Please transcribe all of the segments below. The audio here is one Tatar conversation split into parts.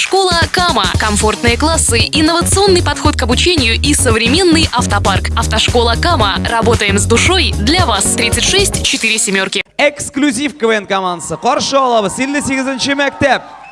Школа Акама. Комфортные классы, инновационный подход к обучению и современный автопарк. Автошкола Кама. Работаем с душой для вас. 36 4 семерки. Эксклюзив КВН командасы. Коршолова. Сильный 58-ші мәктеп.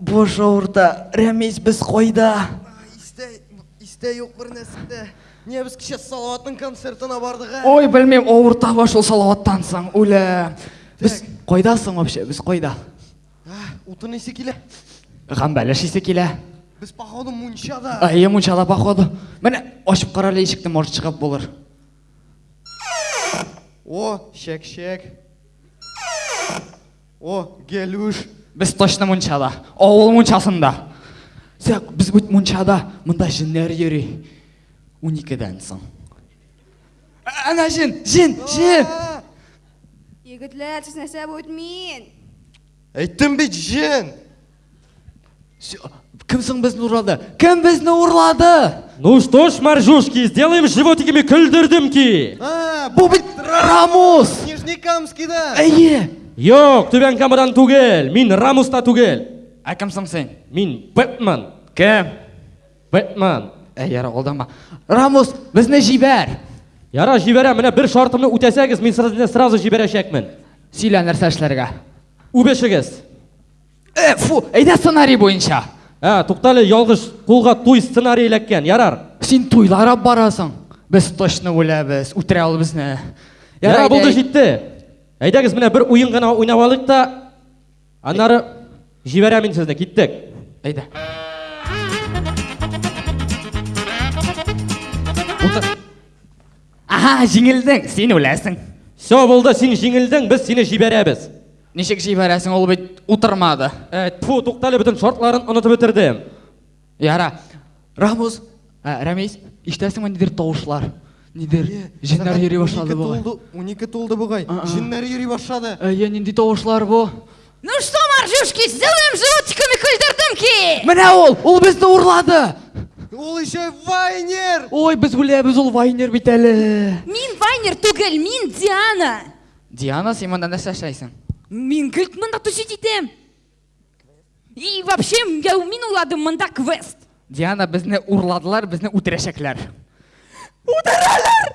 Буш авырта. Рәмис, без кайда? Истә, истә юк бер нәрсә дә. Нигә без кичә Салаватның концертына бардык, ә? Ой, белмим, авырта ба шул Салаваттан соң, үлә. Без кайда соң вообще? Без кайда? Утын исе килә. Гамбәлеш исе килә. Без походу мунчада. Әйе, мунчада походу. Менә ачып кара әле ишекне, может чыгып булыр. О, чәк-чәк. О, Гелүш! Без точно мунчада, авыл мунчасында. Сәк, без бит мунчада, монда җеннәр йөри. Уникедән соң. Әнә җен, җен, җен! Егетләр, сез нәрсә бу мин? Әйттем бит, җен! Кем соң безне урлады? Кем безне урлады? Ну что ж, моржушки, сделаем животиками көлдердемки. А, бу бит Рамус! Нижнекамскида. Әйе. Юк, Түбән Камадан түгел. Мин Рамуста түгел. Ә кем соң син? Мин Бэтмен. Кем? Бэтмен. Әй, яра, алдама. Рамус, безне җибәр. Яра, җибәрәм. Менә бер шартымны үтәсәгез, мин сезне сразу җибәрәчәкмен. Сөйлә нәрсә эшләргә. Үбешегез. Э, фу, әйдә сценарий буенча. Ә, туктале, ялгыш, кулга туй сценарий эләккән, ярар. Син туйларап барасың. Без точно үләбез, үтерә ул безне. Ярар, булды җитте. Әйдәгез менә бер уен гына уйнап алыйк та, аннары җибәрәм мин сезне, киттек. Әйдә. Утыр. Ага, җиңелдең, син үләсең. Все, булды, син җиңелдең, без сине җибәрәбез. Ничек җибәрәсең, ул бит утырмады. Ә, тьфу, туктале, бөтен шартларын онытып бетердем. Яра. Рамус, ә, Рәмис, ишетәсеңме нидер тавышлар? Нидер җеннәр йөри башлады бугай. 12 тулды бугай. Җеннәр йөри башлады. Әйе, нинди тавышлар бу? Ну что, моржушки, сделаем животиками көлдердымки! Менә ул, ул безне урлады! Ул еще Вайнер! Ой, без үләбез, ул Вайнер бит әле. Мин Вайнер түгел, мин Диана. Диана, син монда нәрсә эшләйсең? Мин гел монда тусить итәм. И вообще, я мин уладым монда квест. Диана, безне урладылар, безне үтерәчәкләр. Үтерәләр!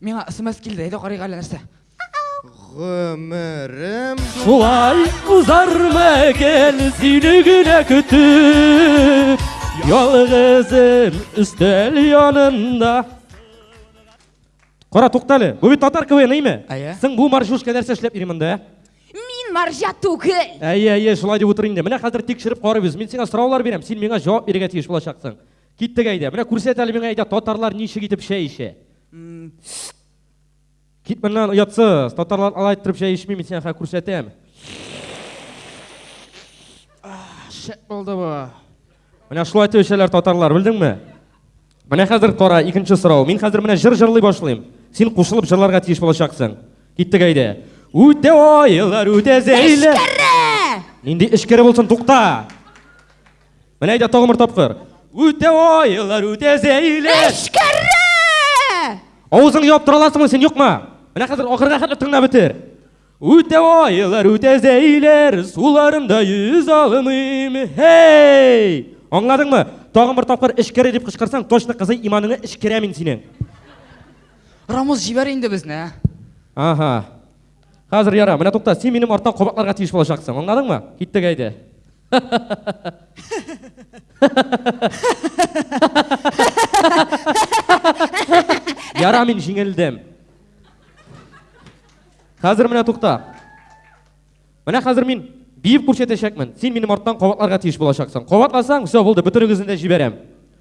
Миңа смс килде, әйдә карыйк әле нәрсә. Гомерем Шулай узармы гел сине генә көтеп Ялгызым өстәл янында Кара туктале, бу бит татар КВН име? Әйе. Син бу маршрушка нәрсә эшләп йөри монда? Мин маржа түгел. Әйе, әйе, шулай дип утыр инде. Менә хәзер тикшереп карыйбыз. Мин сиңа сораулар бирәм, син миңа җавап бирергә тиеш булачаксың. Киттек әйдә. Менә күрсәт әле миңа әйдә татарлар ничек итеп чәй эчә. Кит моннан оятсыз. Татарлар алай иттереп чәй эчми, мин сиңа күрсәтәм. Шәп булды бу. Менә шулай итеп эчәләр татарлар, белдеңме? Менә хәзер кара, икенче сорау. Мин хәзер менә җыр җырлый башлыйм. Син кушылып җырларга тиеш булачаксың. Киттек әйдә. Үтә айлар, үтә зәйлә. Эшкәрә! Нинди эшкәрә булсын, тукта! Менә әйдә тагын бер тапкыр. Үтә айлар, үтә зәйләр. Эшкәрә! Авызың яптыра аласыңмы син, юкмы? Менә хәзер ахырга хәтле тыңлап бетер. Үтә айлар, үтә зәйләр, суларымда йөз алымыйм. Хей! Аңладыңмы? Тагын бер тапкыр эшкәрә дип кычкырсаң, точно кызы иманыңны эшкәрә мин синең. Рамус җибәр инде безне. Ә? Ага. Хәзер яра, менә тукта, син минем арттан кабатларга тиеш булачаксың. Аңладыңмы? Киттек әйдә. Яра мин җиңелдем. Хәзер менә тукта. Менә хәзер мин биеп күрсәтәчәкмен. Син минем арттан кабатларга тиеш булачаксың. Кабатласаң, все булды, бөтенегезне дә җибәрәм.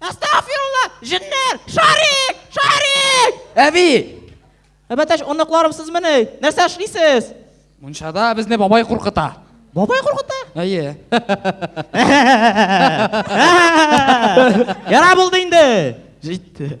Әстәгфирулла, җеннәр, шарик, шарик! Әби! Әбәтәш, оныкларым сез мене, нәрсә эшлисез? Мунчада безне бабай куркыта. Бабай куркыта? Әйе. Яра булды инде. Җитте.